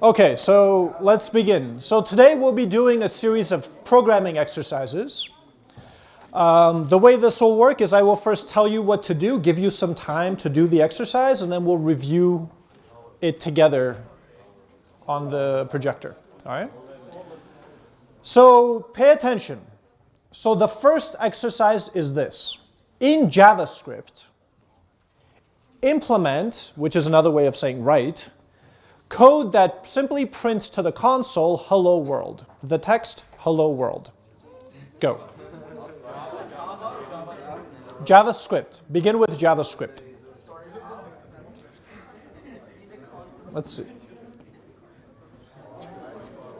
Okay, so let's begin. So today we'll be doing a series of programming exercises. Um, the way this will work is I will first tell you what to do, give you some time to do the exercise, and then we'll review it together on the projector. All right? So pay attention. So the first exercise is this. In JavaScript, implement, which is another way of saying write, code that simply prints to the console, hello world. The text, hello world. Go. JavaScript. Begin with JavaScript. Let's see.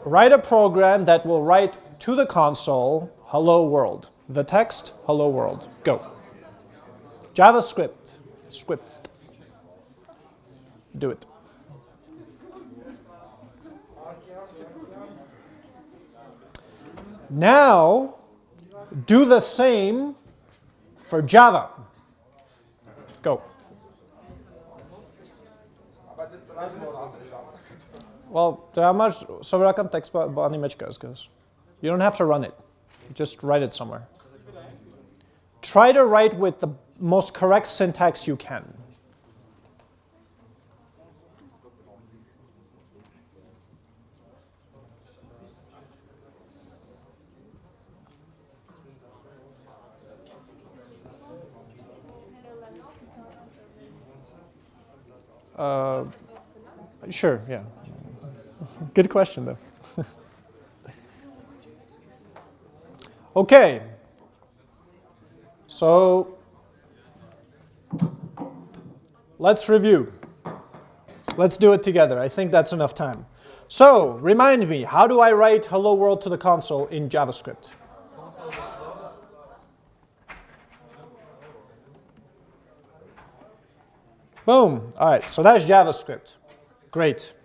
Write a program that will write to the console, hello world. The text, hello world. Go. JavaScript. Script. Do it. Now, do the same for Java. Go. Well, máš sobrákan text bo animečka You don't have to run it. Just write it somewhere. Try to write with the most correct syntax you can. Uh, sure, yeah. Good question, though. okay. So let's review. Let's do it together. I think that's enough time. So remind me, how do I write hello world to the console in JavaScript? Boom. All right, so that's JavaScript. Great.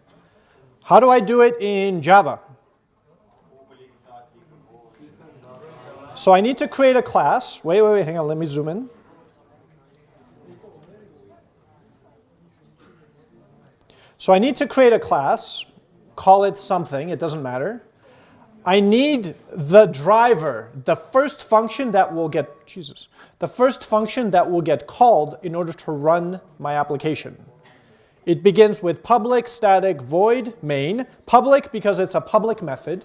How do I do it in Java? So I need to create a class. Wait, wait, wait, hang on, let me zoom in. So I need to create a class, call it something, it doesn't matter. I need the driver, the first function that will get, Jesus, the first function that will get called in order to run my application. It begins with public static void main, public because it's a public method,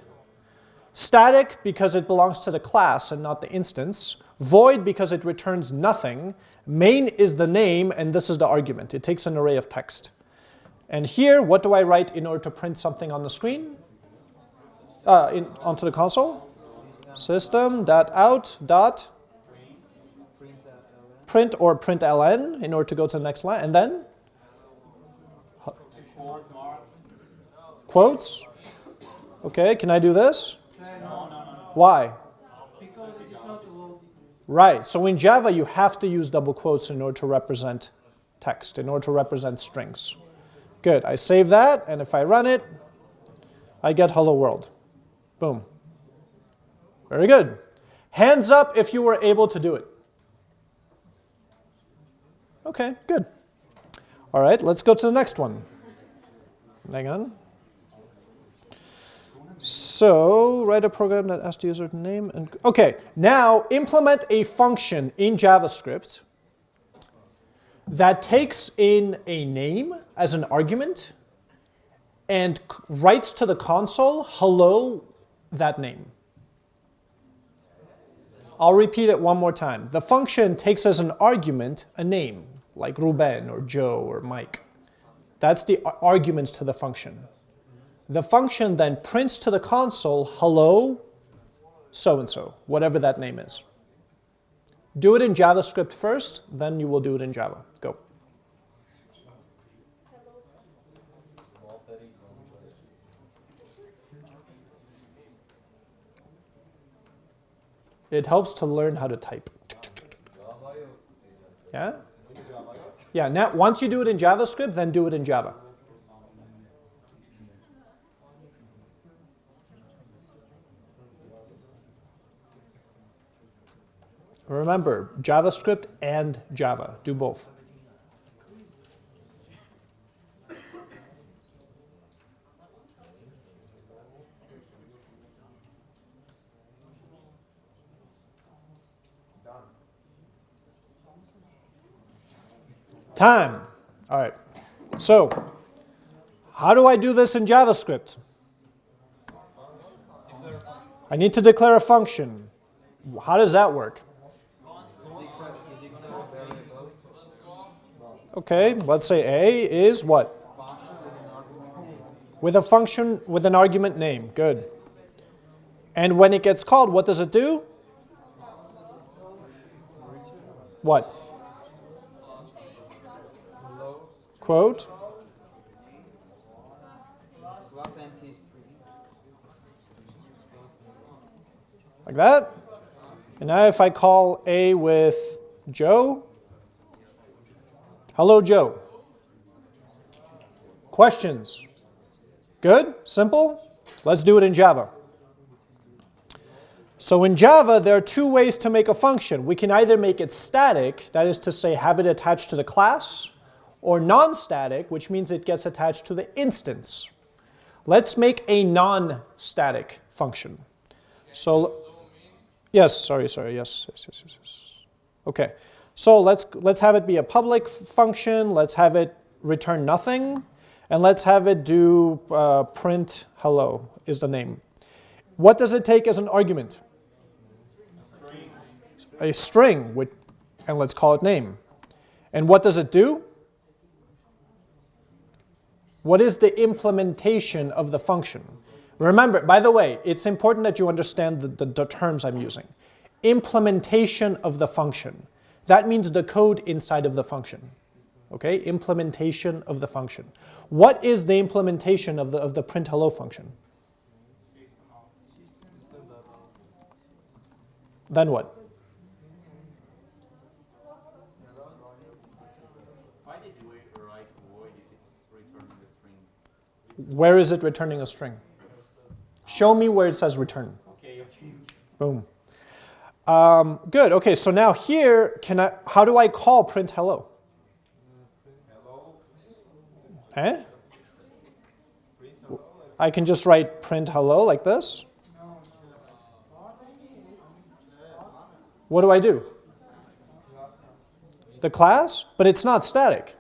static because it belongs to the class and not the instance, void because it returns nothing, main is the name and this is the argument. It takes an array of text. And here, what do I write in order to print something on the screen? Uh, in, onto the console. System dot out dot print or print ln in order to go to the next line, and then quotes. Okay, can I do this? Why? Right, so in Java you have to use double quotes in order to represent text, in order to represent strings. Good, I save that, and if I run it, I get hello world. Boom. Very good. Hands up if you were able to do it. Okay, good. All right, let's go to the next one. Hang on. So write a program that asks the user to name and okay. Now implement a function in JavaScript that takes in a name as an argument and writes to the console, hello, that name. I'll repeat it one more time. The function takes as an argument a name, like Ruben or Joe or Mike. That's the arguments to the function. The function then prints to the console, hello, so-and-so, whatever that name is. Do it in JavaScript first, then you will do it in Java. Go. It helps to learn how to type. Yeah? Yeah, now once you do it in JavaScript, then do it in Java. Remember, JavaScript and Java, do both. Time. All right. So, how do I do this in JavaScript? I need to declare a function. How does that work? Okay, let's say a is what? With a function with an argument name. Good. And when it gets called, what does it do? What? Quote. Like that. And now if I call A with Joe, hello Joe. Questions? Good? Simple? Let's do it in Java. So in Java, there are two ways to make a function. We can either make it static, that is to say have it attached to the class, or non-static, which means it gets attached to the instance. Let's make a non-static function. So, yes, sorry, sorry, yes, yes, yes, yes, yes. Okay, so let's, let's have it be a public function, let's have it return nothing, and let's have it do uh, print hello is the name. What does it take as an argument? a string, with, and let's call it name. And what does it do? What is the implementation of the function? Remember, by the way, it's important that you understand the, the, the, terms I'm using. Implementation of the function. That means the code inside of the function. Okay, implementation of the function. What is the implementation of the, of the print hello function? Then what? Where is it returning a string? Show me where it says return. Okay, okay. Boom. Um, good. Okay, so now here, can I? How do I call print hello? Hello. Eh? I can just write print hello like this. What do I do? The class? But it's not static.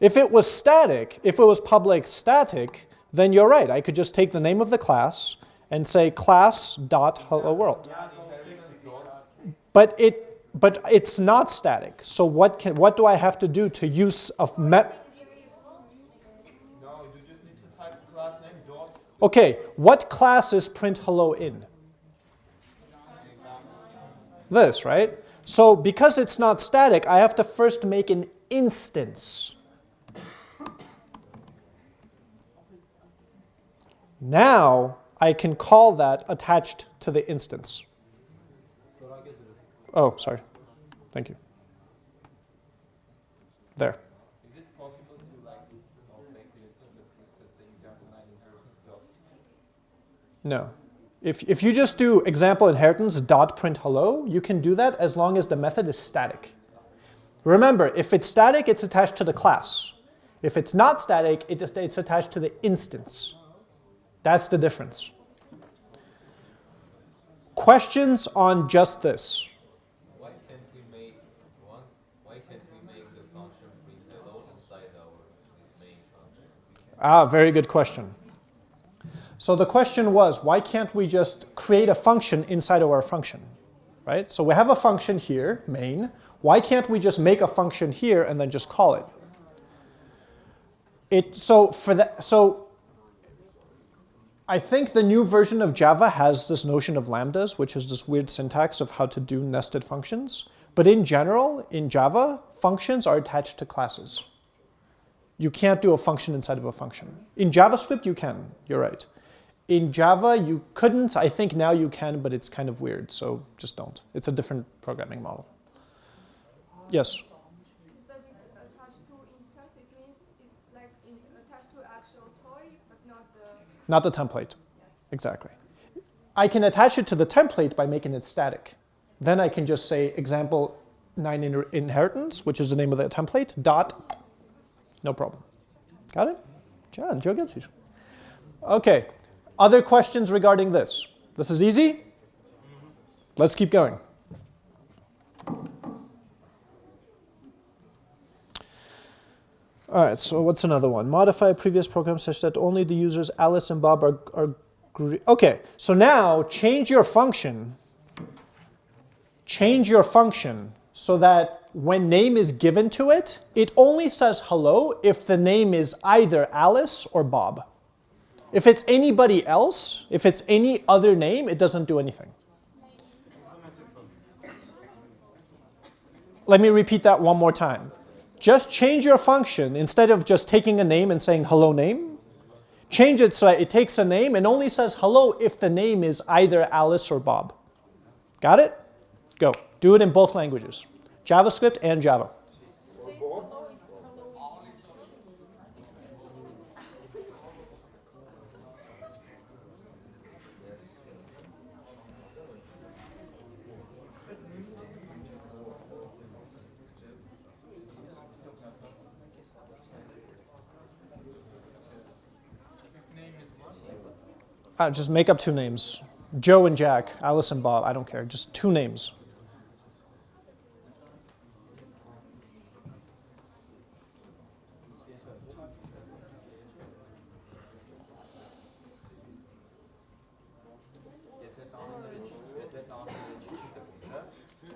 If it was static, if it was public static, then you're right. I could just take the name of the class and say class dot hello world. But it but it's not static. So what can what do I have to do to use a met? Okay, what class is print hello in? This, right? So because it's not static, I have to first make an instance Now I can call that attached to the instance. Oh, sorry. Thank you. There. Is it possible to like make the instance example 9 inheritance dot? No. If, if you just do example inheritance dot print hello, you can do that as long as the method is static. Remember, if it's static, it's attached to the class. If it's not static, it is, it's attached to the instance. That's the difference. Questions on just this? Why can't we make one? Why can't we make the function print hello inside our main function? Ah, very good question. So the question was, why can't we just create a function inside of our function? Right? So we have a function here, main. Why can't we just make a function here and then just call it? It so for that so I think the new version of Java has this notion of lambdas, which is this weird syntax of how to do nested functions. But in general, in Java, functions are attached to classes. You can't do a function inside of a function. In JavaScript, you can. You're right. In Java, you couldn't. I think now you can, but it's kind of weird, so just don't. It's a different programming model. Yes? Not the template. Exactly. I can attach it to the template by making it static. Then I can just say example 9 in inheritance, which is the name of the template, dot, no problem. Got it? John, Joe gets you. Okay, other questions regarding this? This is easy? Let's keep going. All right, so what's another one? Modify a previous program such that only the users Alice and Bob are, are okay, so now change your function, change your function so that when name is given to it, it only says hello if the name is either Alice or Bob. If it's anybody else, if it's any other name, it doesn't do anything. Let me repeat that one more time. Just change your function. Instead of just taking a name and saying hello name, change it so it takes a name and only says hello if the name is either Alice or Bob. Got it? Go. Do it in both languages, JavaScript and Java. Uh, just make up two names. Joe and Jack, Alice and Bob, I don't care. Just two names.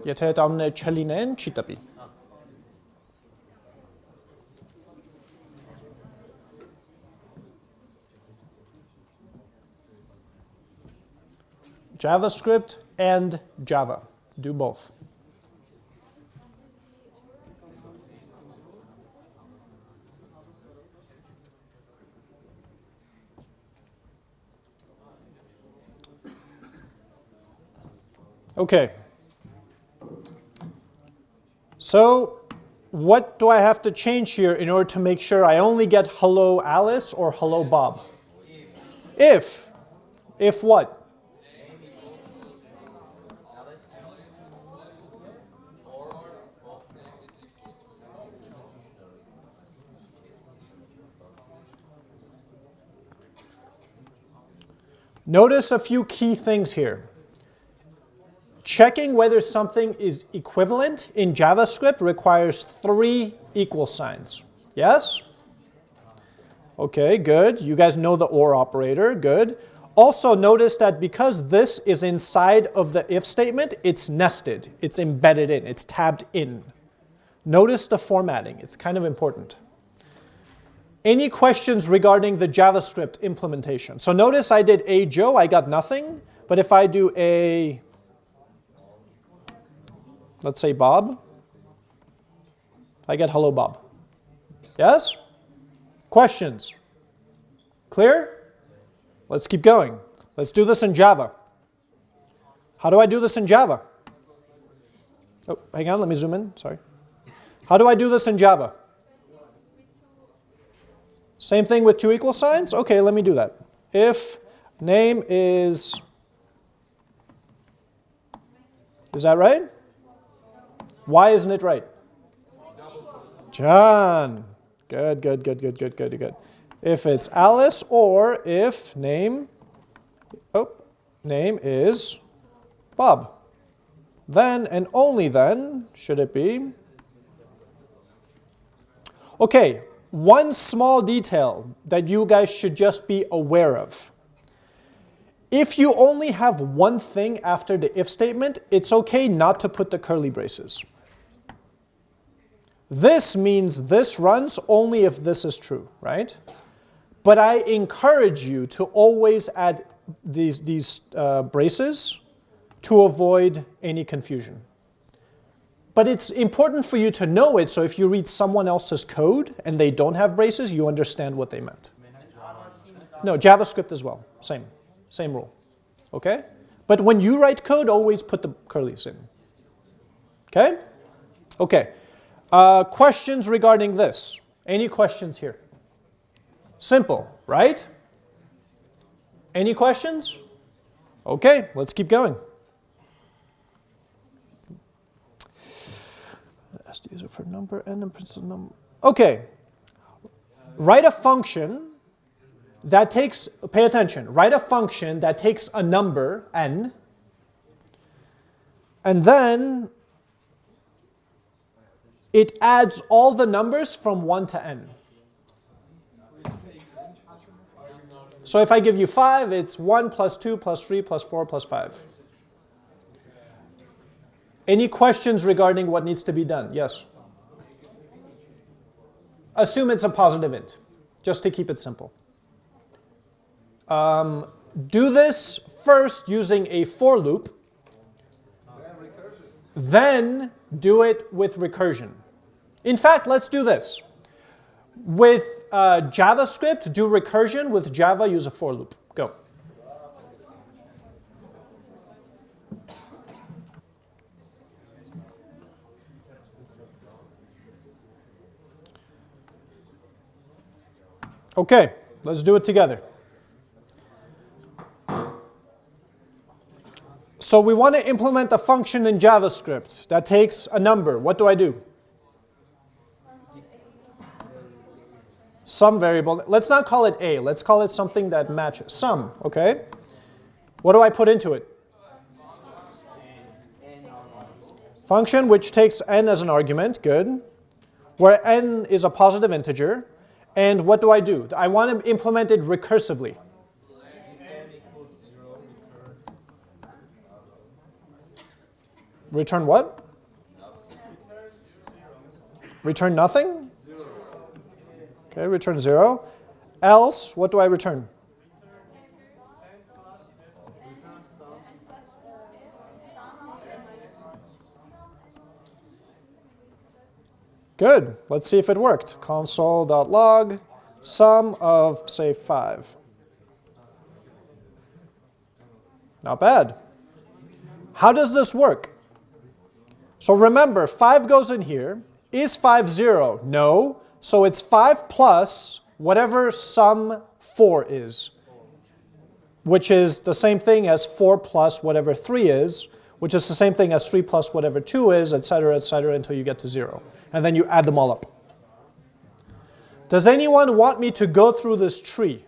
եթե տանունը չլինեն, չի տպի։ JavaScript and Java. Do both. Okay. So what do I have to change here in order to make sure I only get hello Alice or hello Bob? If. If what? Notice a few key things here. Checking whether something is equivalent in JavaScript requires three equal signs. Yes? Okay, good. You guys know the OR operator. Good. Also notice that because this is inside of the if statement, it's nested. It's embedded in. It's tabbed in. Notice the formatting. It's kind of important. Any questions regarding the JavaScript implementation? So notice I did a Joe, I got nothing. But if I do a, let's say Bob, I get hello Bob. Yes? Questions? Clear? Let's keep going. Let's do this in Java. How do I do this in Java? Oh, hang on, let me zoom in, sorry. How do I do this in Java? Same thing with two equal signs? Okay, let me do that. If name is, is that right? Why isn't it right? John. Good, good, good, good, good, good, good. If it's Alice or if name, oh, name is Bob. Then and only then should it be. Okay, one small detail that you guys should just be aware of. If you only have one thing after the if statement, it's okay not to put the curly braces. This means this runs only if this is true, right? But I encourage you to always add these, these uh, braces to avoid any confusion. But it's important for you to know it, so if you read someone else's code and they don't have braces, you understand what they meant. No, JavaScript as well, same, same rule, okay? But when you write code, always put the curlies in, okay? Okay, uh, questions regarding this? Any questions here? Simple, right? Any questions? Okay, let's keep going. the user for number and then principal number. Okay, write a function that takes, pay attention, write a function that takes a number, n, and then it adds all the numbers from 1 to n. So if I give you 5, it's 1 plus 2 plus 3 plus 4 plus 5. Any questions regarding what needs to be done? Yes? Assume it's a positive int, just to keep it simple. Um, do this first using a for loop, then do it with recursion. In fact, let's do this. With uh, JavaScript, do recursion. With Java, use a for loop. Go. Okay, let's do it together. So we want to implement a function in JavaScript that takes a number. What do I do? Some variable. Let's not call it a. Let's call it something that matches. Sum, okay? What do I put into it? Function which takes n as an argument, good. Where n is a positive integer. And what do I do? I want to implement it recursively. Return what? Return nothing? Okay, return 0. Else, what do I return? Good. Let's see if it worked. Console.log sum of, say, 5. Not bad. How does this work? So remember, 5 goes in here. Is 5 0? No. So it's 5 plus whatever sum 4 is, which is the same thing as 4 plus whatever 3 is, which is the same thing as 3 plus whatever 2 is, etc., etc., until you get to 0. And then you add them all up. Does anyone want me to go through this tree?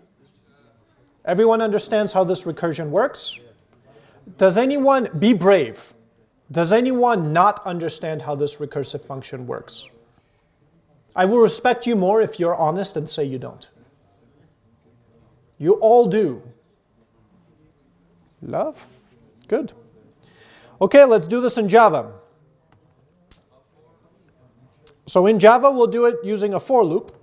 Everyone understands how this recursion works? Does anyone, be brave, does anyone not understand how this recursive function works? I will respect you more if you're honest and say you don't. You all do. Love? Good. Okay, let's do this in Java. So in Java, we'll do it using a for loop.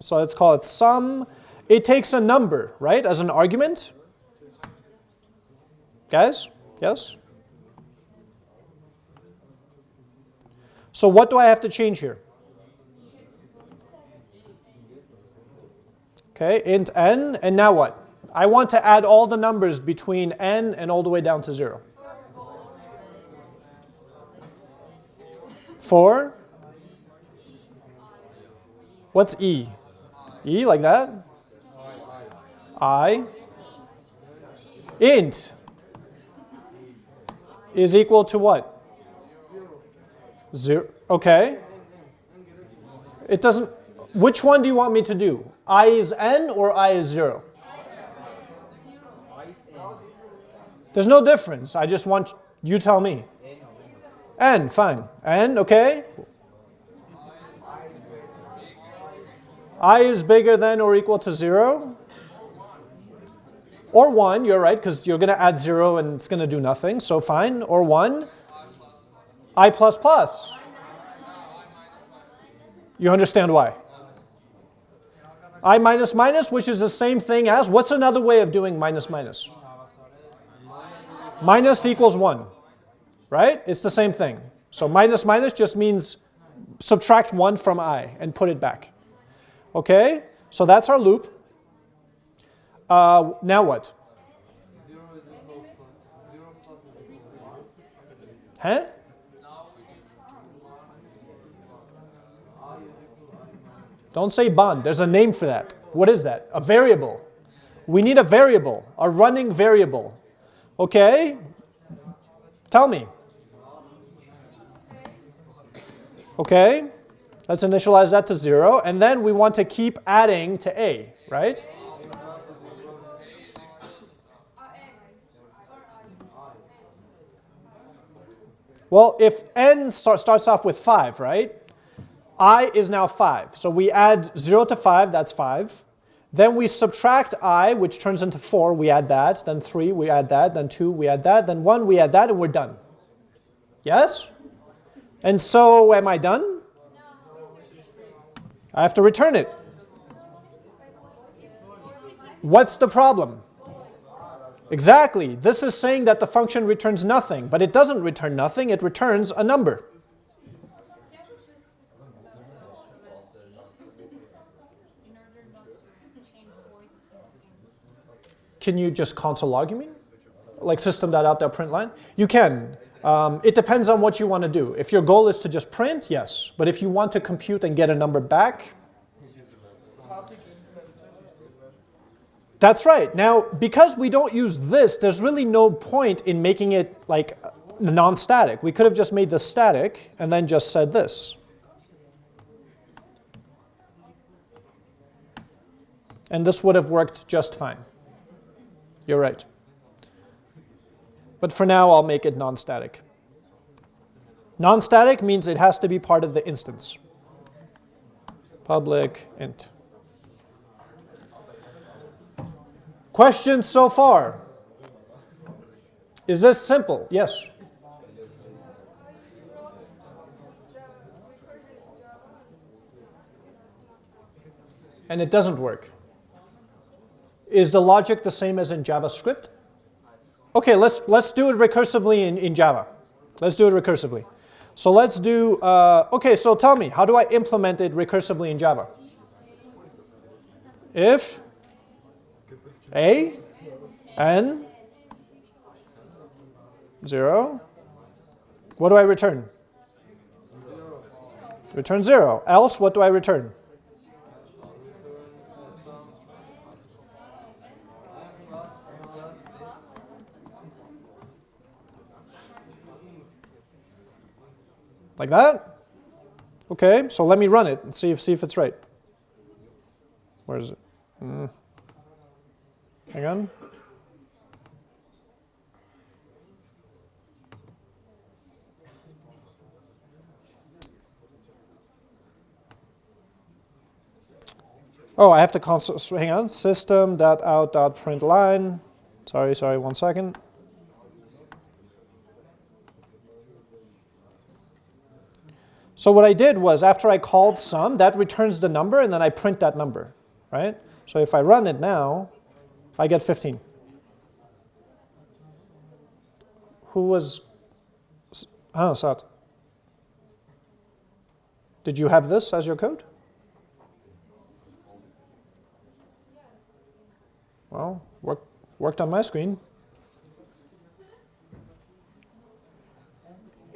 So let's call it sum. It takes a number, right, as an argument. Guys? Yes? So what do I have to change here? Okay, int n, and now what? I want to add all the numbers between n and all the way down to 0. 4. What's e? e like that? i. int is equal to what? Zero. Okay. It doesn't. Which one do you want me to do? I is n or I is 0? There's no difference. I just want you tell me. n, fine. n, okay. I is bigger than or equal to 0. Or 1, you're right, because you're going to add 0 and it's going to do nothing, so fine. Or 1 i plus plus. You understand why? i minus minus, which is the same thing as, what's another way of doing minus minus? Minus equals 1, right? It's the same thing. So minus minus just means subtract 1 from i and put it back. Okay, so that's our loop. Uh, now what? Huh? Don't say bond. There's a name for that. What is that? A variable. We need a variable, a running variable. Okay? Tell me. Okay? Let's initialize that to 0. And then we want to keep adding to a, right? Well, if n start, starts off with 5, right? i is now 5. So we add 0 to 5, that's 5. Then we subtract i, which turns into 4, we add that, then 3, we add that, then 2, we add that, then 1, we add that, and we're done. Yes? And so am I done? I have to return it. What's the problem? Exactly. This is saying that the function returns nothing, but it doesn't return nothing, it returns a number. Can you just console log, you mean? Like system.out.println? You can. Um, it depends on what you want to do. If your goal is to just print, yes. But if you want to compute and get a number back, that's right. Now, because we don't use this, there's really no point in making it like non-static. We could have just made this static and then just said this. And this would have worked just fine. You're right. But for now, I'll make it non-static. Non-static means it has to be part of the instance. Public int. Questions so far? Is this simple? Yes. And it doesn't work. Is the logic the same as in JavaScript? Okay, let's, let's do it recursively in, in Java. Let's do it recursively. So let's do, uh, okay, so tell me, how do I implement it recursively in Java? If a, n, 0, what do I return? Return 0. Else, what do I return? Like that? Okay, so let me run it and see if, see if it's right. Where is it? Mm. Hang on. Oh, I have to console, hang on, system.out.println. Sorry, sorry, one second. So what I did was after I called sum, that returns the number and then I print that number, right? So if I run it now, I get 15. Who was, ah, Sat. Did you have this as your code? Well, work, worked on my screen.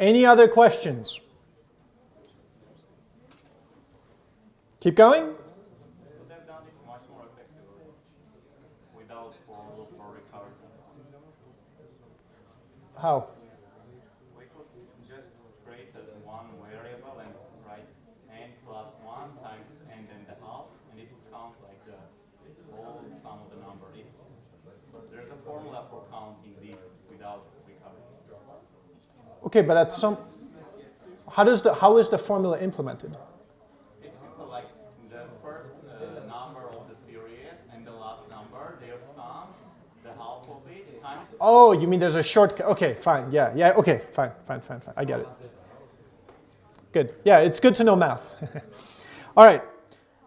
Any other questions? Keep going. How? We could just create one variable and write n plus 1 times n and a half, and it would count like the whole sum of the number. there's a formula for counting this without recursion. Okay, but at some, how does the how is the formula implemented? Oh, you mean there's a shortcut. Okay, fine. Yeah, yeah, okay, fine, fine, fine, fine. I get it. Good. Yeah, it's good to know math. All right.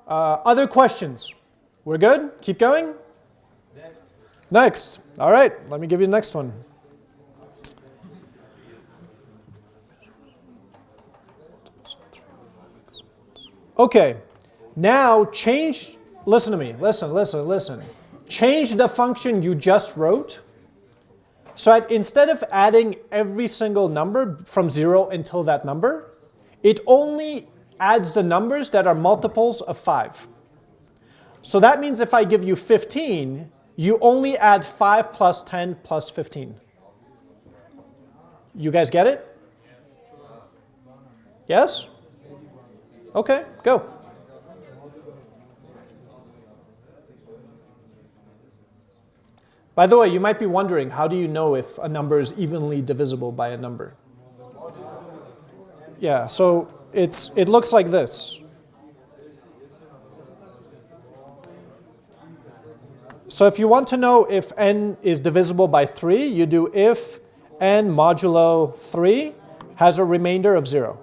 Uh, other questions? We're good? Keep going? Next. Next. All right, let me give you the next one. Okay, now change, listen to me, listen, listen, listen. Change the function you just wrote so instead of adding every single number from 0 until that number, it only adds the numbers that are multiples of 5. So that means if I give you 15, you only add 5 plus 10 plus 15. You guys get it? Yes? Okay, go. By the way, you might be wondering, how do you know if a number is evenly divisible by a number? Yeah, so it's, it looks like this. So if you want to know if n is divisible by 3, you do if n modulo 3 has a remainder of 0.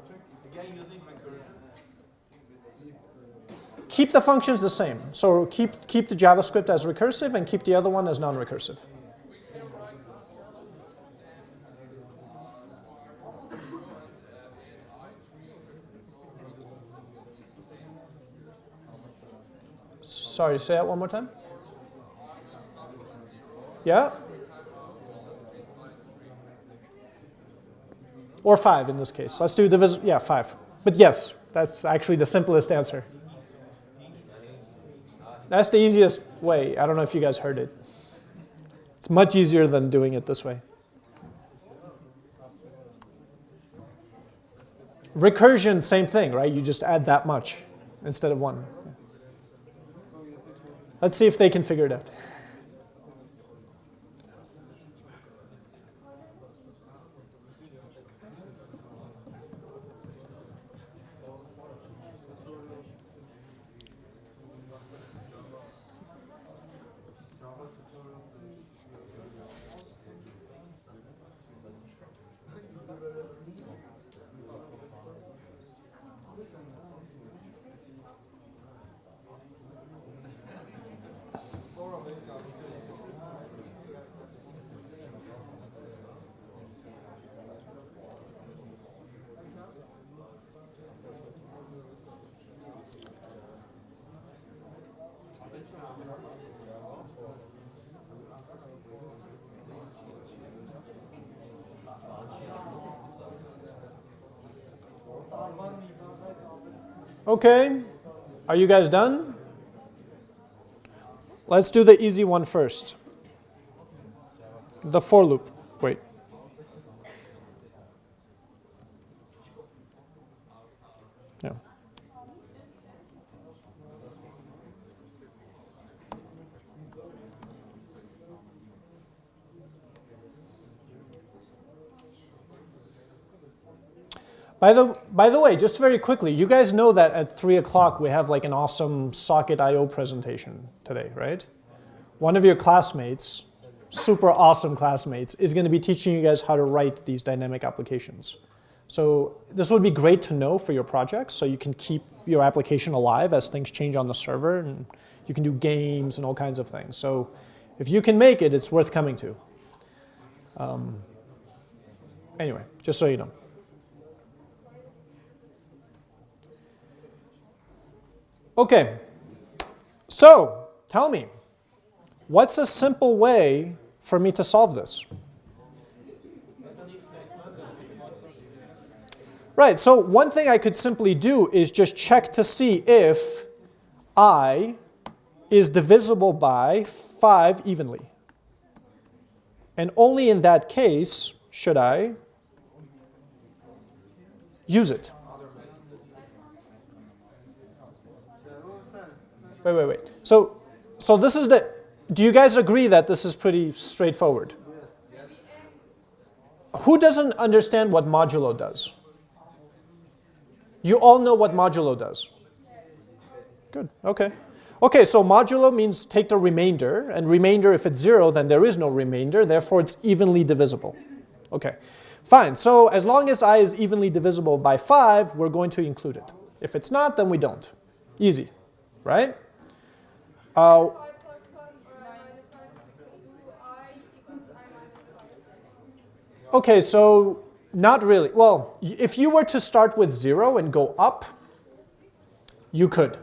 Keep the functions the same. So keep, keep the JavaScript as recursive and keep the other one as non-recursive. Sorry, say that one more time. Yeah? Or 5 in this case. Let's do divisible, yeah, 5. But yes, that's actually the simplest answer. That's the easiest way. I don't know if you guys heard it. It's much easier than doing it this way. Recursion, same thing, right? You just add that much instead of one. Let's see if they can figure it out. Okay, are you guys done? Let's do the easy one first. The for loop. Wait. Yeah. By the, by the way, just very quickly, you guys know that at 3 o'clock we have like an awesome Socket.IO presentation today, right? One of your classmates, super awesome classmates, is going to be teaching you guys how to write these dynamic applications. So this would be great to know for your projects so you can keep your application alive as things change on the server and you can do games and all kinds of things. So if you can make it, it's worth coming to. Um, anyway, just so you know. Okay, so tell me, what's a simple way for me to solve this? Right, so one thing I could simply do is just check to see if i is divisible by 5 evenly. And only in that case should I use it. Wait, wait, wait. So, so this is the, do you guys agree that this is pretty straightforward? Yes. Who doesn't understand what modulo does? You all know what modulo does? Good, okay. Okay, so modulo means take the remainder, and remainder, if it's zero, then there is no remainder, therefore it's evenly divisible. Okay, fine. So as long as i is evenly divisible by 5, we're going to include it. If it's not, then we don't. Easy, right? Uh, okay, so not really. Well, if you were to start with 0 and go up, you could.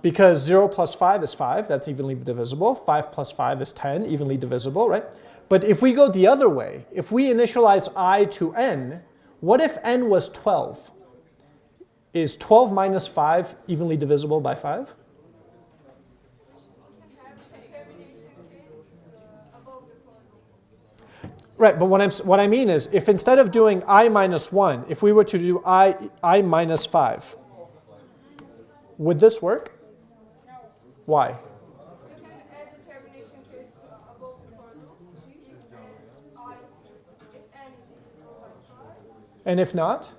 Because 0 plus 5 is 5, that's evenly divisible. 5 plus 5 is 10, evenly divisible, right? But if we go the other way, if we initialize i to n, what if n was 12? Is 12 minus 5 evenly divisible by 5? Right, but what, I'm, what I mean is, if instead of doing i minus 1, if we were to do i, I minus 5, would this work? Why? And if not?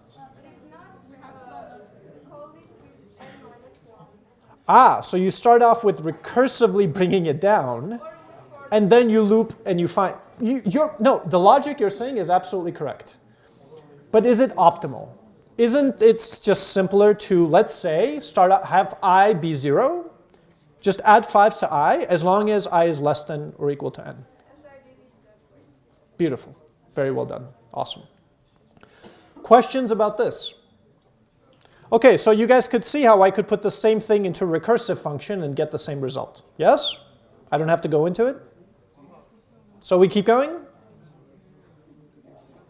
Ah, so you start off with recursively bringing it down, and then you loop and you find, you, you're, no, the logic you're saying is absolutely correct. But is it optimal? Isn't it just simpler to, let's say, start out, have i be 0, just add 5 to i as long as i is less than or equal to n? Beautiful. Very well done. Awesome. Questions about this? Okay, so you guys could see how I could put the same thing into a recursive function and get the same result. Yes? I don't have to go into it? So we keep going?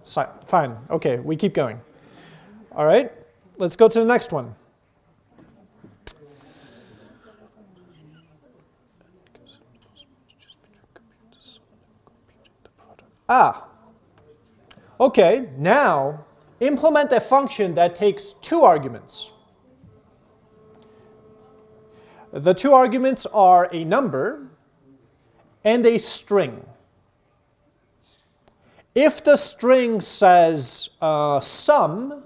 Fine. Okay, we keep going. All right, let's go to the next one. Ah, okay, now implement a function that takes two arguments. The two arguments are a number and a string. If the string says uh, sum,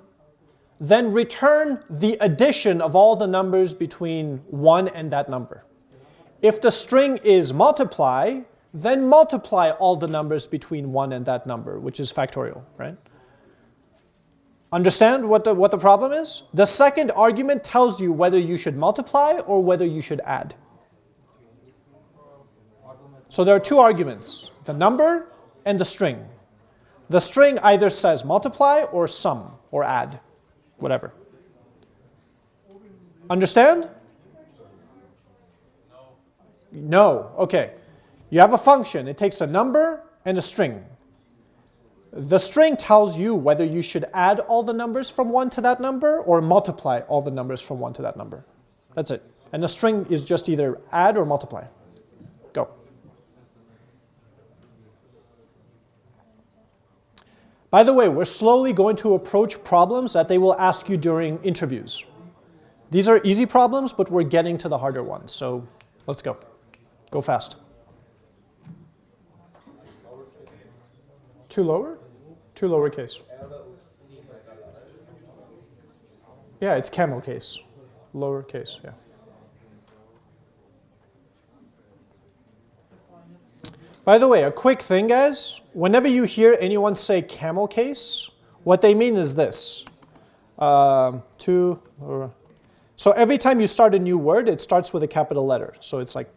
then return the addition of all the numbers between 1 and that number. If the string is multiply, then multiply all the numbers between 1 and that number, which is factorial, right? Understand what the, what the problem is? The second argument tells you whether you should multiply or whether you should add. So there are two arguments, the number and the string. The string either says multiply or sum or add, whatever. Understand? No. Okay. You have a function. It takes a number and a string. The string tells you whether you should add all the numbers from 1 to that number or multiply all the numbers from 1 to that number. That's it. And the string is just either add or multiply. By the way, we're slowly going to approach problems that they will ask you during interviews. These are easy problems, but we're getting to the harder ones. So let's go. Go fast. Two lower? Two lowercase. Yeah, it's camel case. Lowercase, yeah. By the way, a quick thing, guys. Whenever you hear anyone say camel case, what they mean is this. Um, two, or, so every time you start a new word, it starts with a capital letter. So it's like,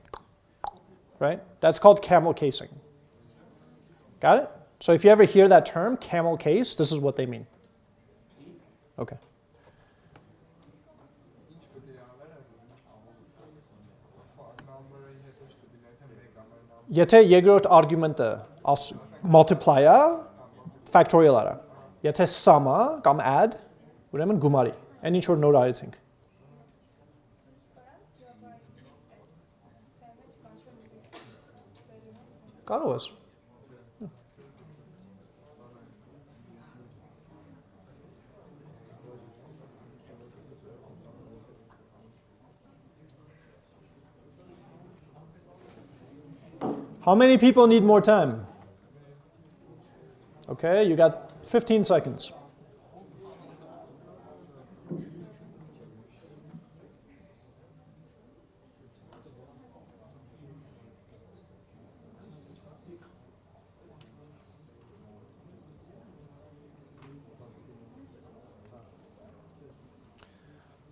right? That's called camel casing. Got it? So if you ever hear that term, camel case, this is what they mean. Okay. Եթե երկրորդ argument-ը multiply-ը factorial-ը, եթե sum-ը կամ add, ուրեմն գումարի, այն ինչ որ նոր արեցինք։ Կարող ես։ How many people need more time? Okay, you got 15 seconds.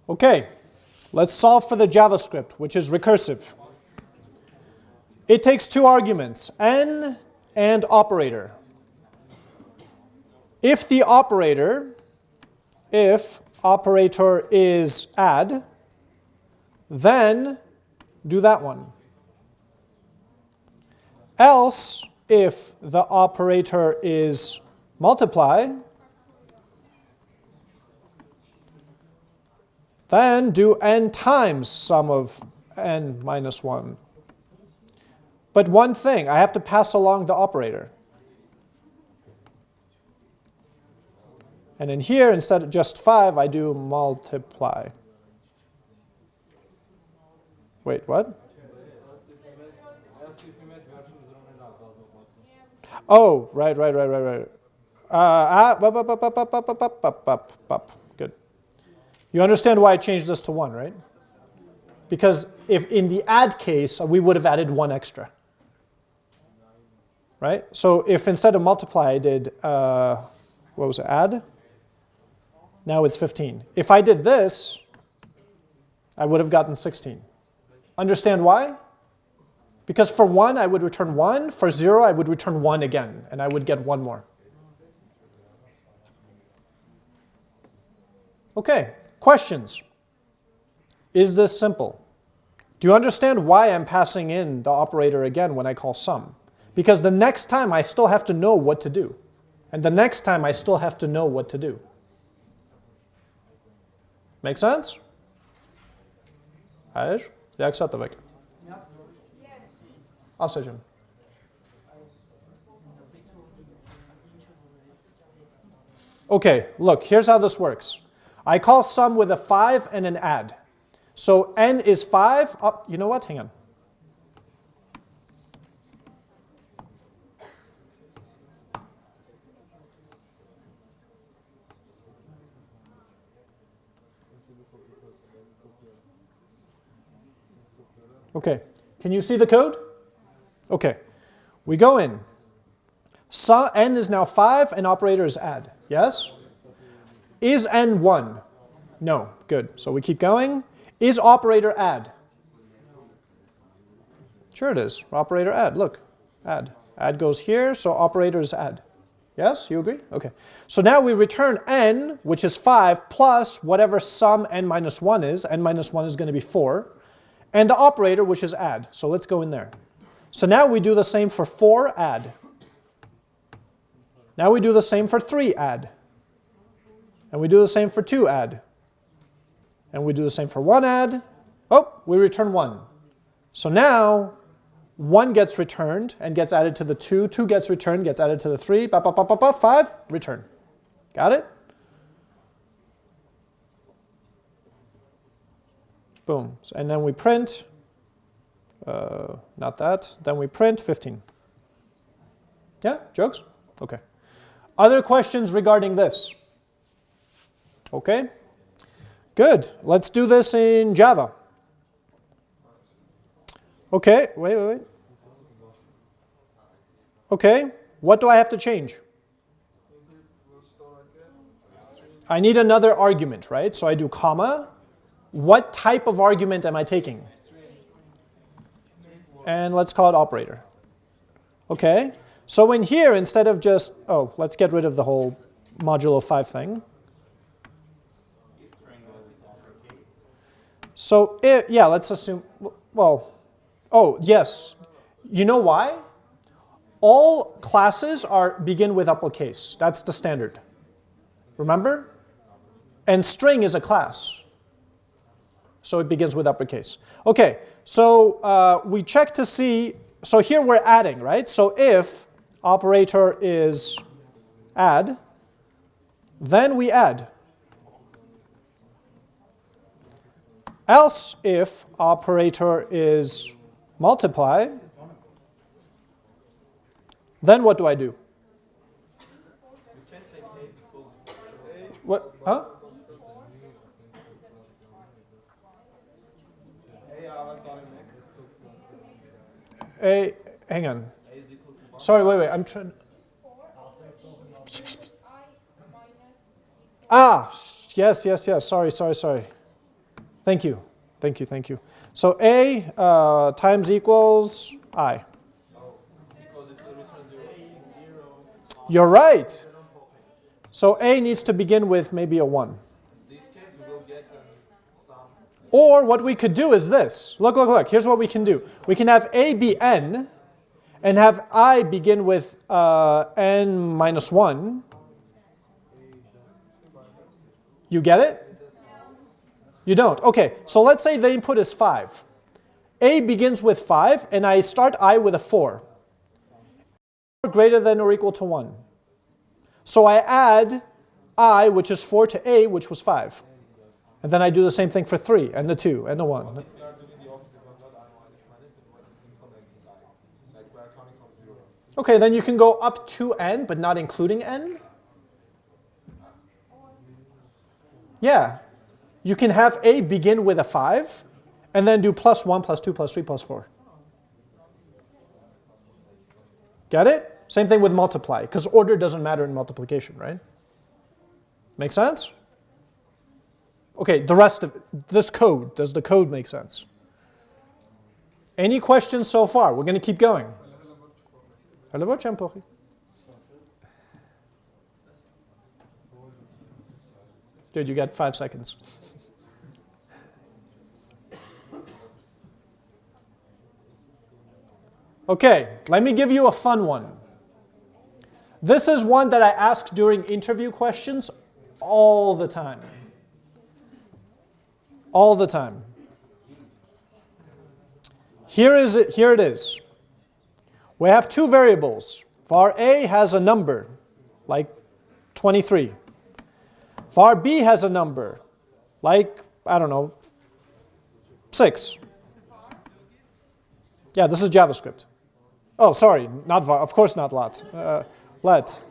Okay, let's solve for the JavaScript, which is recursive. It takes two arguments, n and operator. If the operator, if operator is add, then do that one. Else, if the operator is multiply, then do n times sum of n minus 1. But one thing, I have to pass along the operator. And in here, instead of just 5, I do multiply. Wait, what? Oh, right, right, right, right, right. Uh, ah, Good. You understand why I changed this to 1, right? Because if in the add case, we would have added one extra. Right? So if instead of multiply I did, uh, what was it, add? Now it's 15. If I did this, I would have gotten 16. Understand why? Because for 1, I would return 1. For 0, I would return 1 again, and I would get 1 more. Okay, questions? Is this simple? Do you understand why I'm passing in the operator again when I call sum? Because the next time I still have to know what to do. And the next time I still have to know what to do. Make sense? Jak se to vek? Asacım. Okay, look, here's how this works. I call sum with a 5 and an add. So n is 5. Oh, you know what? Hang on. Okay, can you see the code? Okay, we go in. So n is now 5 and operator is add, yes? Is n 1? No, good. So we keep going. Is operator add? Sure it is, operator add, look, add. Add goes here, so operator is add. Yes, you agree? Okay. So now we return n, which is 5, plus whatever sum n minus 1 is. n minus 1 is going to be 4 and the operator, which is add. So let's go in there. So now we do the same for 4, add. Now we do the same for 3, add. And we do the same for 2, add. And we do the same for 1, add. Oh, we return 1. So now 1 gets returned and gets added to the 2. 2 gets returned, gets added to the 3. Ba, ba, ba, ba, ba, 5, return. Got it? Boom. And then we print, uh, not that, then we print 15. Yeah, jokes? Okay. Other questions regarding this? Okay. Good. Let's do this in Java. Okay, wait, wait, wait. Okay, what do I have to change? I need another argument, right? So I do comma, what type of argument am I taking? And let's call it operator. Okay, so in here, instead of just, oh, let's get rid of the whole modulo 5 thing. So yeah, let's assume, well, oh, yes. You know why? All classes are begin with uppercase. That's the standard. Remember? And string is a class. So it begins with uppercase. Okay, so uh, we check to see, so here we're adding, right? So if operator is add, then we add. Else if operator is multiply, then what do I do? What? Huh? A, hang on. Sorry, wait, wait, I'm trying. Ah, yes, yes, yes, sorry, sorry, sorry. Thank you, thank you, thank you. So A uh, times equals I. You're right. So A needs to begin with maybe a 1. Or what we could do is this. Look, look, look. Here's what we can do. We can have a be n and have i begin with uh, n minus 1. You get it? You don't. Okay, so let's say the input is 5. a begins with 5 and I start i with a 4. Greater than or equal to 1. So I add i, which is 4, to a, which was 5. And then I do the same thing for 3 and the 2 and the 1. Okay, then you can go up to n, but not including n. Yeah. You can have a begin with a 5, and then do plus 1, plus 2, plus 3, plus 4. Get it? Same thing with multiply, because order doesn't matter in multiplication, right? Make sense? Okay, the rest of this code, does the code make sense? Any questions so far? We're going to keep going. Dude, you got five seconds. Okay, let me give you a fun one. This is one that I ask during interview questions all the time. All the time. Here, is it, here it is. We have two variables. Var A has a number, like 23. Var B has a number, like, I don't know, 6. Yeah, this is JavaScript. Oh, sorry, not var, of course not let. Uh, let.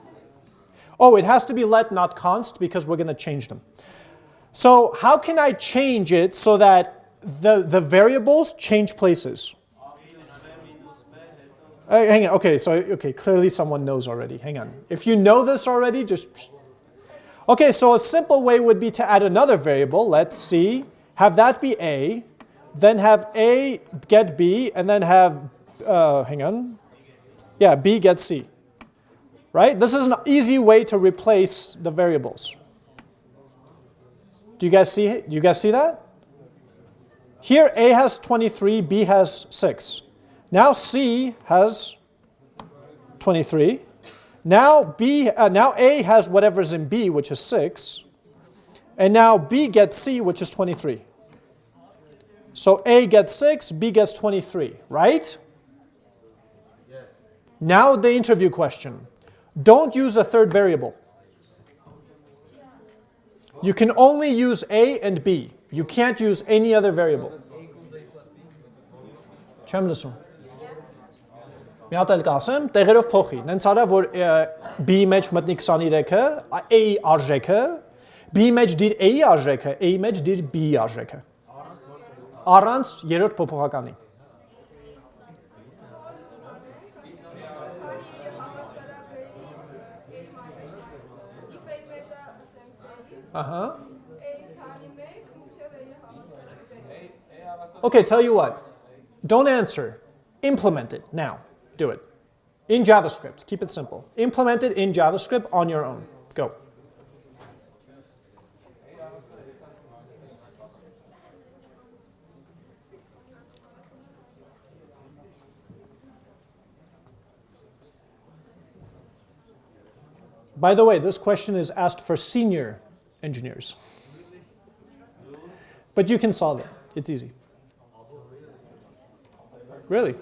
Oh, it has to be let, not const, because we're going to change them. So how can I change it so that the, the variables change places? Uh, hang on, okay, so, okay, clearly someone knows already. Hang on. If you know this already, just... Okay, so a simple way would be to add another variable. Let's see. Have that be A, then have A get B, and then have, uh, hang on, yeah, B gets C. Right? This is an easy way to replace the variables. Do you guys see, do you guys see that? Here A has 23, B has 6. Now C has 23. Now B, uh, now A has whatever's in B, which is 6. And now B gets C, which is 23. So A gets 6, B gets 23, right? Yes. Now the interview question. Don't use a third variable. You can only use A and B. You can't use any other variable. Չեմ լսում։ Մի հատ էլ կասեմ, տեղերով փոխի։ Նենց արա, որ B-ի մեջ մտնի 23-ը, A-ի արժեքը, B-ի մեջ դիր A-ի արժեքը, A-ի մեջ դիր B-ի արժեքը։ Առանց երրորդ փոփոխականի։ Uh-huh. Okay, tell you what. Don't answer. Implement it now. Do it. In JavaScript. Keep it simple. Implement it in JavaScript on your own. Go. By the way, this question is asked for senior engineers. But you can solve it. It's easy. Really?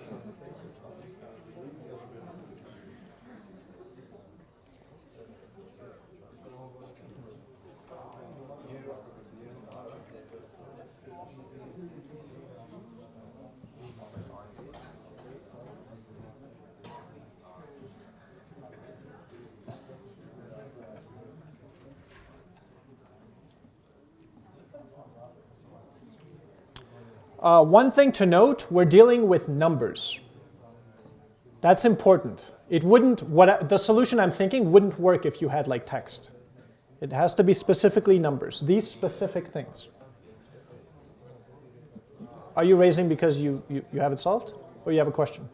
Uh, one thing to note, we're dealing with numbers. That's important. It wouldn't, what the solution I'm thinking wouldn't work if you had like text. It has to be specifically numbers, these specific things. Are you raising because you, you, you have it solved? Or you have a question?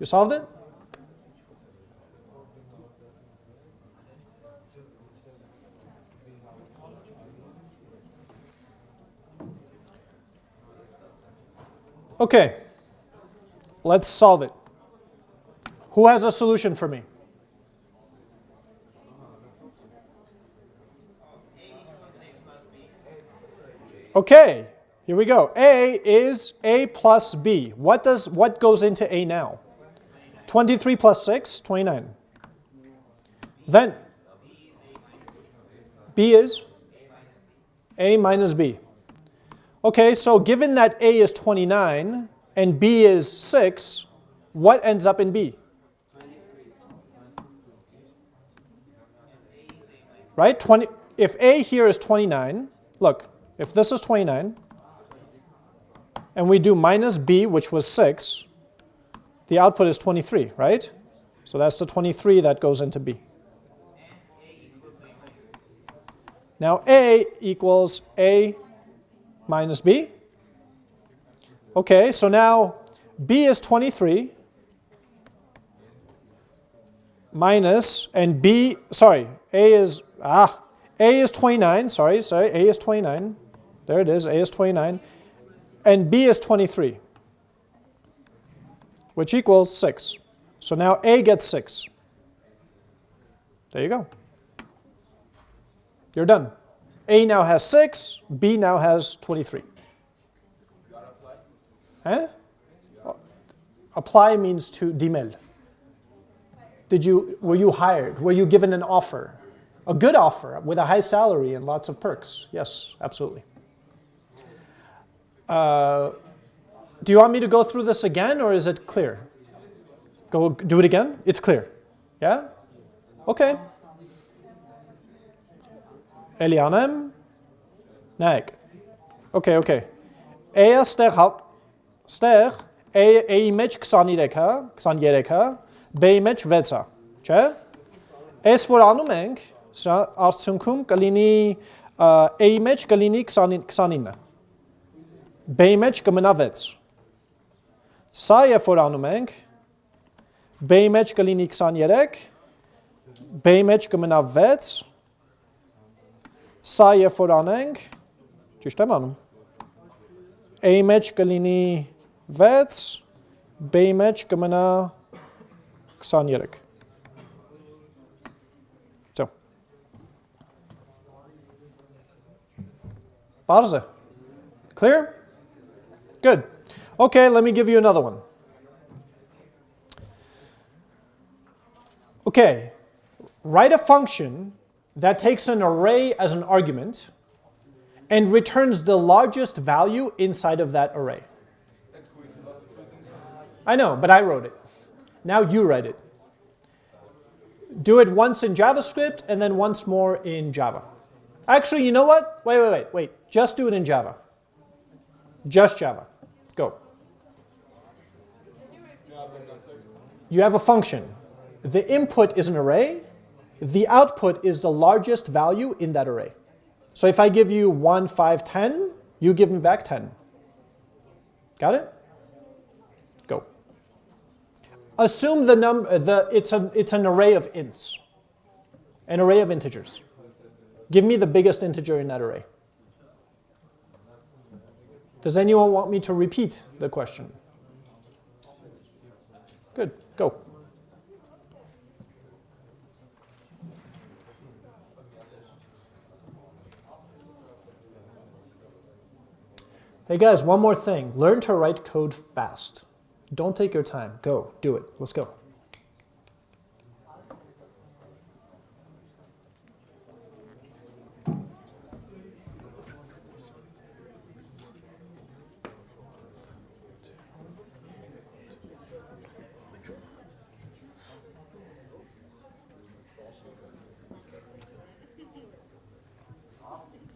You solved it? Okay, let's solve it. Who has a solution for me? Okay, here we go. A is A plus B. What, does, what goes into A now? 23 plus 6, 29. Then B is A minus B. Okay, so given that A is 29 and B is 6, what ends up in B? Right? 20, if A here is 29, look, if this is 29, and we do minus b, which was 6, the output is 23, right? So that's the 23 that goes into b. Now a equals a minus b. Okay, so now b is 23 minus, and b, sorry, a is, ah, a is 29, sorry, sorry, a is 29. There it is, a is 29. And b is 23, which equals 6. So now a gets 6. There you go. You're done. A now has 6, B now has 23. Huh? Apply means to demel. Did you, were you hired? Were you given an offer? A good offer with a high salary and lots of perks? Yes, absolutely. Uh, do you want me to go through this again or is it clear? Go do it again? It's clear. Yeah? Okay. Elianem? Nek. Okay, okay. Eia stեղ ստեղ A-ի մեջ 23 է, 23 է, B-ի մեջ 6 է, չէ՞։ Այս որ անում ենք, սա արդյունքում կլինի A-ի մեջ կլինի 29, B-ի մեջ կմնա 6։ Սա երբ որ անում ենք, B-ի մեջ կլինի 23, B-ի մեջ կմնա 6, սա երբ որ անենք, ճիշտ եմ անում, A-ի մեջ կլինի 6, B-ի մեջ կմնա 23։ So. Parze. Clear? Good. Okay, let me give you another one. Okay, write a function that takes an array as an argument and returns the largest value inside of that array. I know, but I wrote it. Now you write it. Do it once in JavaScript and then once more in Java. Actually, you know what? Wait, wait, wait, wait. Just do it in Java. Just Java. Go. You have a function. The input is an array. The output is the largest value in that array. So if I give you 1, 5, 10, you give me back 10. Got it? Go. Assume the number, uh, the, it's, a, it's an array of ints, an array of integers. Give me the biggest integer in that array. Does anyone want me to repeat the question? Good, go. Hey guys, one more thing. Learn to write code fast. Don't take your time. Go. Do it. Let's go.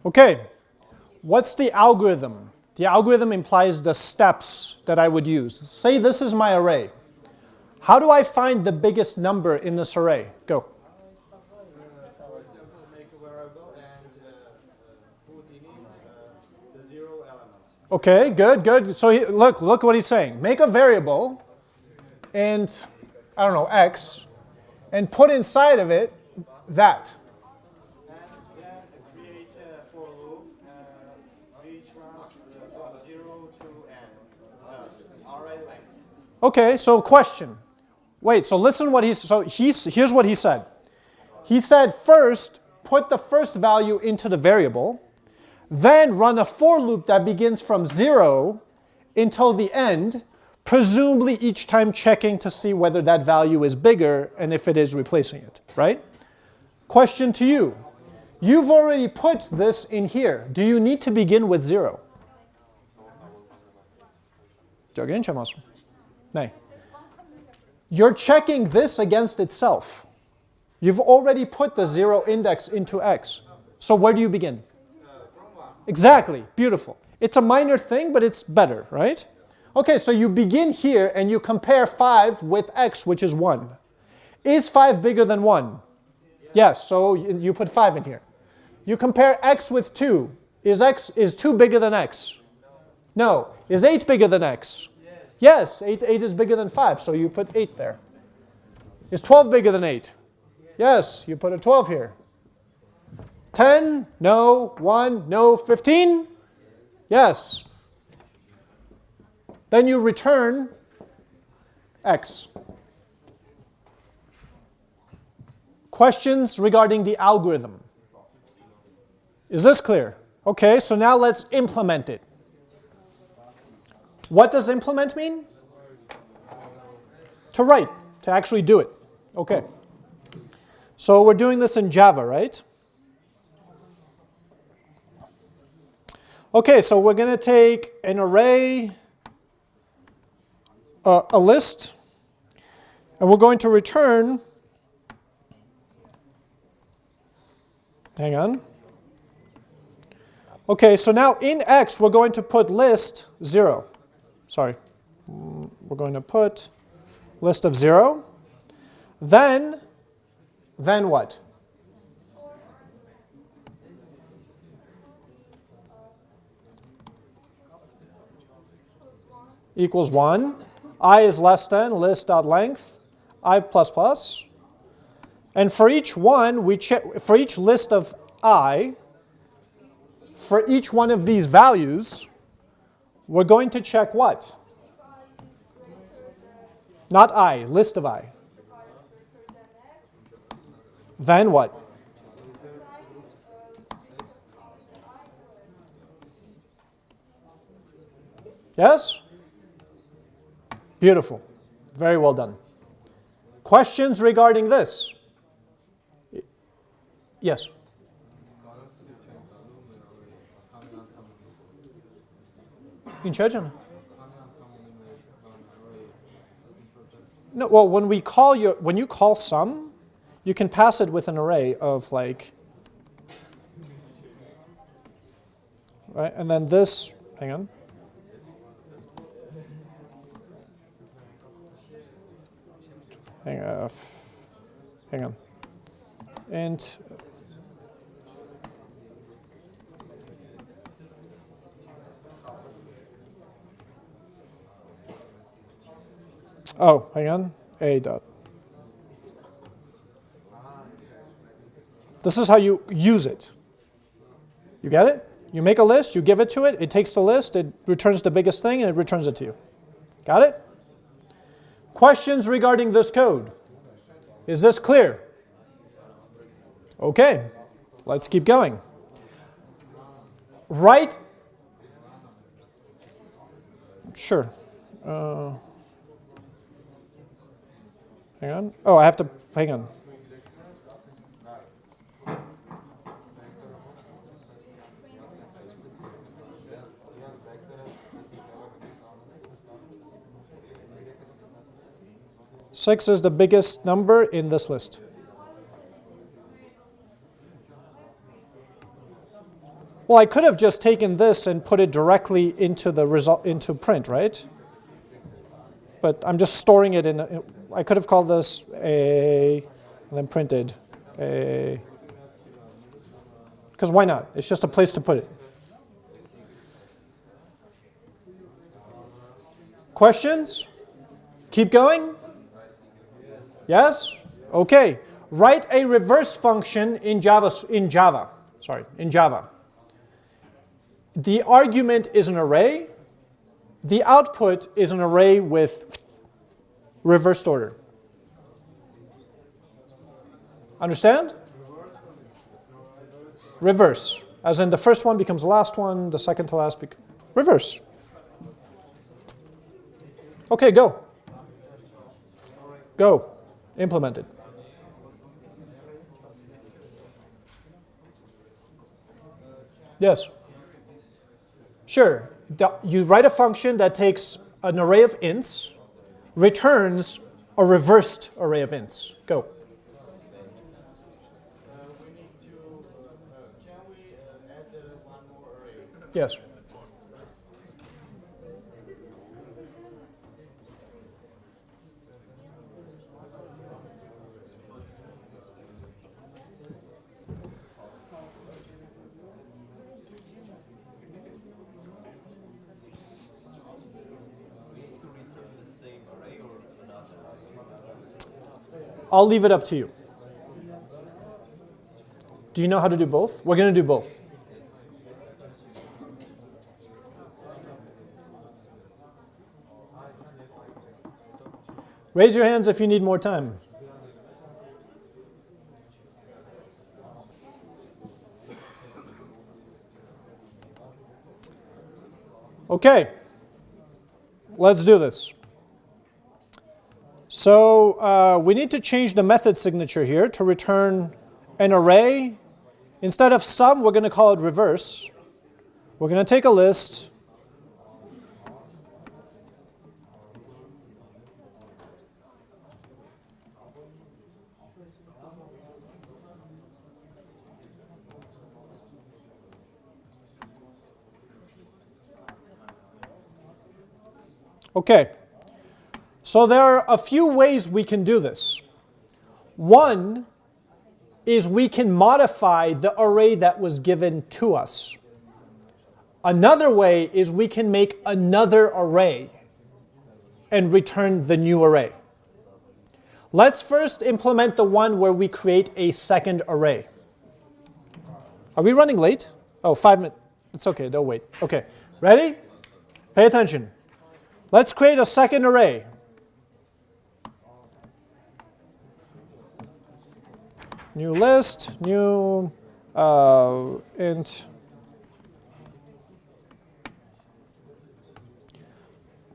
Okay, what's the algorithm? The algorithm implies the steps that I would use. Say this is my array. How do I find the biggest number in this array? Go. Okay, good, good. So he, look, look what he's saying. Make a variable and, I don't know, x, and put inside of it that. Okay, so question. Wait, so listen what he's, so he's, here's what he said. He said first, put the first value into the variable, then run a for loop that begins from zero until the end, presumably each time checking to see whether that value is bigger and if it is replacing it, right? Question to you. You've already put this in here. Do you need to begin with zero? You're checking this against itself. You've already put the zero index into x. So where do you begin? Exactly, beautiful. It's a minor thing, but it's better, right? Okay, so you begin here and you compare 5 with x, which is 1. Is 5 bigger than 1? Yes, so you put 5 in here. You compare x with 2. Is x is 2 bigger than x? No. Is 8 bigger than x? Yes, 8, 8 is bigger than 5, so you put 8 there. Is 12 bigger than 8? Yes, you put a 12 here. 10? No. 1? No. 15? Yes. Then you return x. Questions regarding the algorithm? Is this clear? Okay, so now let's implement it. What does implement mean? To write, to actually do it. Okay. So we're doing this in Java, right? Okay, so we're going to take an array, uh, a list, and we're going to return, hang on. Okay, so now in x, we're going to put list 0. Sorry. We're going to put list of 0. Then, then what? equals 1. i is less than list.length, i plus plus. And for each one, we check, for each list of i, for each one of these values, we're going to check what? Not i, list of i. Then what? Yes? Beautiful. Very well done. Questions regarding this? Yes? In Chechen? No, well, when we call you, when you call sum, you can pass it with an array of like, right? And then this, hang on. hang, uh, hang on. And oh, hang on, a dot. This is how you use it. You get it? You make a list, you give it to it, it takes the list, it returns the biggest thing, and it returns it to you. Got it? Questions regarding this code? Is this clear? Okay, let's keep going. Write, sure. Uh, hang on. Oh, I have to, hang on. Six is the biggest number in this list. Well, I could have just taken this and put it directly into the result into print, right? But I'm just storing it in. A, I could have called this a, and then printed a. Because why not? It's just a place to put it. Questions? Keep going. Yes? Okay. Write a reverse function in Java, in Java. Sorry, in Java. The argument is an array. The output is an array with reversed order. Understand? Reverse. As in the first one becomes the last one, the second to last becomes reverse. Okay, go. Go implemented. Yes. Sure. You write a function that takes an array of ints, returns a reversed array of ints. Go. Yes. I'll leave it up to you. Do you know how to do both? We're going to do both. Raise your hands if you need more time. Okay, let's do this. So uh, we need to change the method signature here to return an array. Instead of sum, we're going to call it reverse. We're going to take a list. Okay, so there are a few ways we can do this. One is we can modify the array that was given to us. Another way is we can make another array and return the new array. Let's first implement the one where we create a second array. Are we running late? Oh, five minutes. It's okay, they'll wait. Okay, ready? Pay attention. Let's create a second array. New list, new uh, int.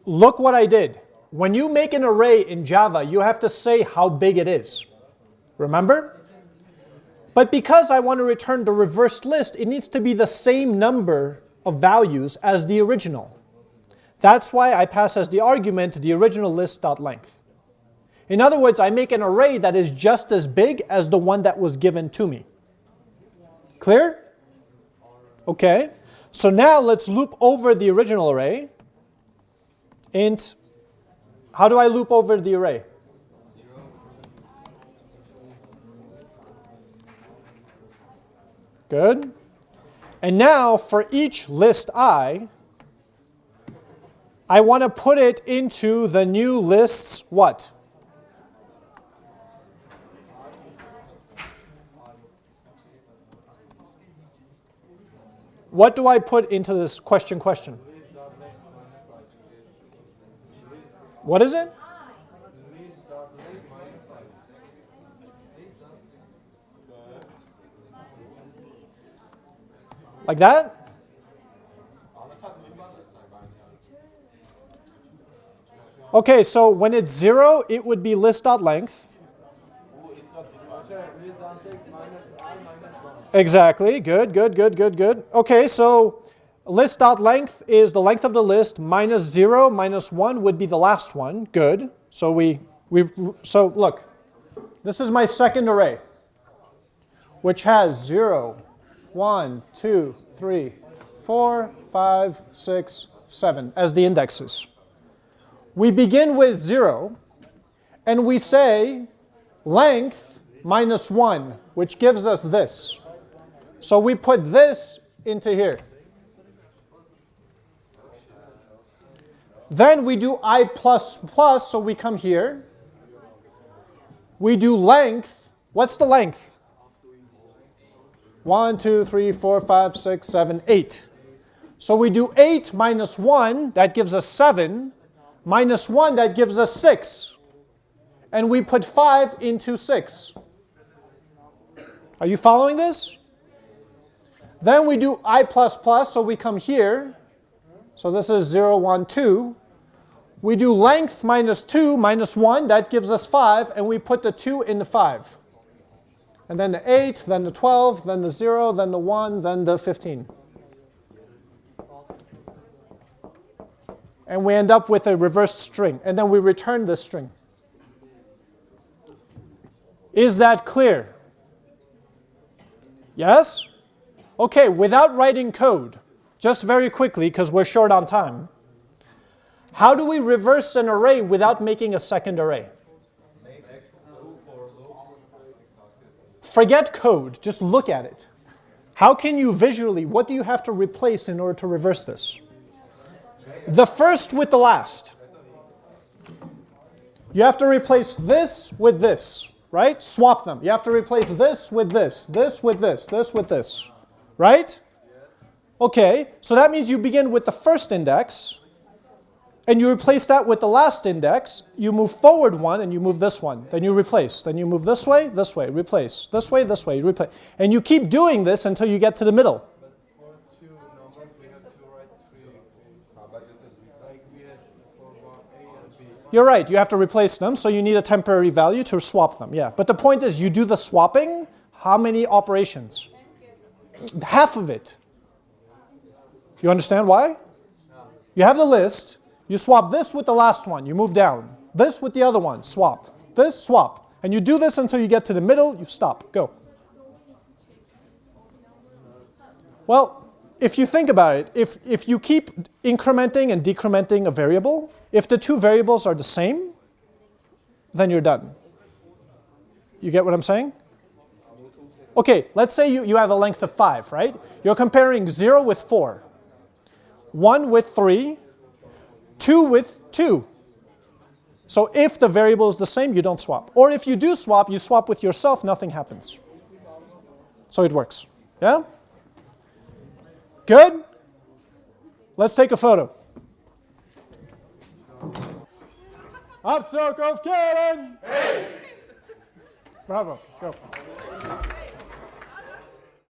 Look what I did. When you make an array in Java, you have to say how big it is. Remember? But because I want to return the reversed list, it needs to be the same number of values as the original. That's why I pass as the argument the original list.length. In other words, I make an array that is just as big as the one that was given to me. Clear? Okay. So now let's loop over the original array. Int, how do I loop over the array? Good. And now for each list i, I want to put it into the new lists what? What do I put into this question question? What is it? Like that? Okay, so when it's zero, it would be list.length. Exactly, good, good, good, good, good. Okay, so list.length is the length of the list minus zero minus one would be the last one, good. So we, we so look, this is my second array, which has zero, one, two, three, four, five, six, seven as the indexes we begin with 0, and we say length minus 1, which gives us this. So we put this into here. Then we do i plus plus, so we come here. We do length. What's the length? 1, 2, 3, 4, 5, 6, 7, 8. So we do 8 minus 1, that gives us 7 minus 1, that gives us 6. And we put 5 into 6. Are you following this? Then we do i plus plus, so we come here. So this is 0, 1, 2. We do length minus 2 minus 1, that gives us 5, and we put the 2 in the 5. And then the 8, then the 12, then the 0, then the 1, then the 15. and we end up with a reversed string, and then we return this string. Is that clear? Yes? Okay, without writing code, just very quickly, because we're short on time, how do we reverse an array without making a second array? Forget code, just look at it. How can you visually, what do you have to replace in order to reverse this? the first with the last. You have to replace this with this. right? Swap them. You have to replace this with this, this with this, this with this, right? Okay, so that means you begin with the first index, and you replace that with the last index. You move forward one, and you move this one. Then you replace. Then you move this way, this way, replace. This way, this way, replace. And you keep doing this until you get to the middle. You're right, you have to replace them, so you need a temporary value to swap them, yeah. But the point is, you do the swapping, how many operations? Half of it. You understand why? You have the list, you swap this with the last one, you move down. This with the other one, swap. This, swap. And you do this until you get to the middle, you stop, go. Well, if you think about it, if, if you keep incrementing and decrementing a variable, if the two variables are the same, then you're done. You get what I'm saying? Okay, let's say you, you have a length of 5, right? You're comparing 0 with 4, 1 with 3, 2 with 2. So if the variable is the same, you don't swap. Or if you do swap, you swap with yourself, nothing happens. So it works. Yeah? Good? Let's take a photo. Up circle, Karen! Hey! Bravo, go.